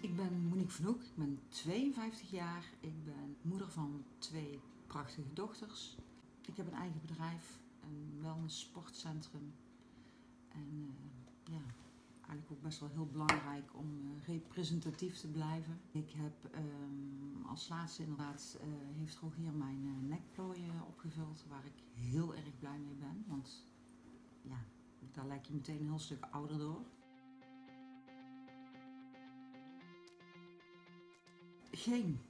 Ik ben Monique van Hoek, ik ben 52 jaar. Ik ben moeder van twee prachtige dochters. Ik heb een eigen bedrijf, een wellness sportcentrum. En uh, ja, eigenlijk ook best wel heel belangrijk om uh, representatief te blijven. Ik heb um, als laatste inderdaad, uh, heeft Rogier mijn nekplooien opgevuld, waar ik heel erg blij mee ben. Want ja, daar lijk je meteen een heel stuk ouder door. Geen.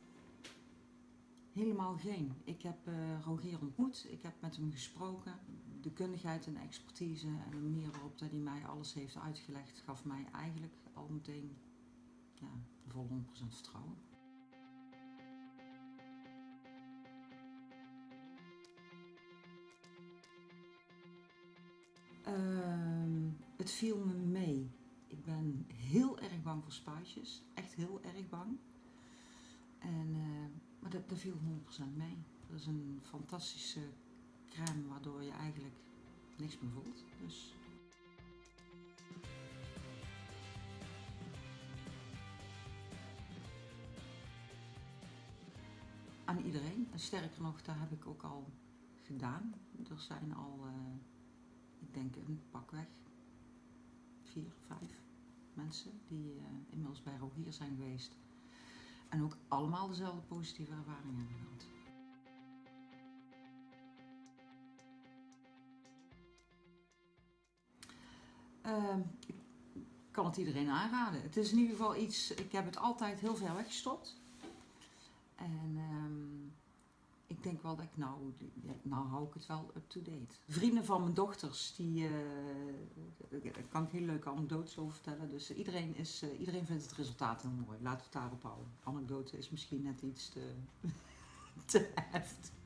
Helemaal geen. Ik heb uh, Rogier ontmoet, ik heb met hem gesproken. De kundigheid en expertise en de manier waarop hij mij alles heeft uitgelegd, gaf mij eigenlijk al meteen ja, vol 100% vertrouwen. Uh, het viel me mee. Ik ben heel erg bang voor spuitjes. Echt heel erg bang. Dat, viel 100% mee. Dat is een fantastische crème waardoor je eigenlijk niks meer voelt. Dus aan iedereen. En sterker nog, daar heb ik ook al gedaan. Er zijn al, uh, ik denk een pakweg, vier, vijf mensen die uh, inmiddels bij Rogier zijn geweest. En ook allemaal dezelfde positieve ervaringen gehad. Uh, ik kan het iedereen aanraden. Het is in ieder geval iets, ik heb het altijd heel ver weggestopt. En um, ik denk wel dat ik nou, nou hou ik het wel up-to-date. Vrienden van mijn dochters, die, uh, daar kan ik hele leuke anekdotes over vertellen. Dus iedereen, is, uh, iedereen vindt het resultaat heel mooi. Laten we het daarop houden. Anekdote is misschien net iets te, te heftig.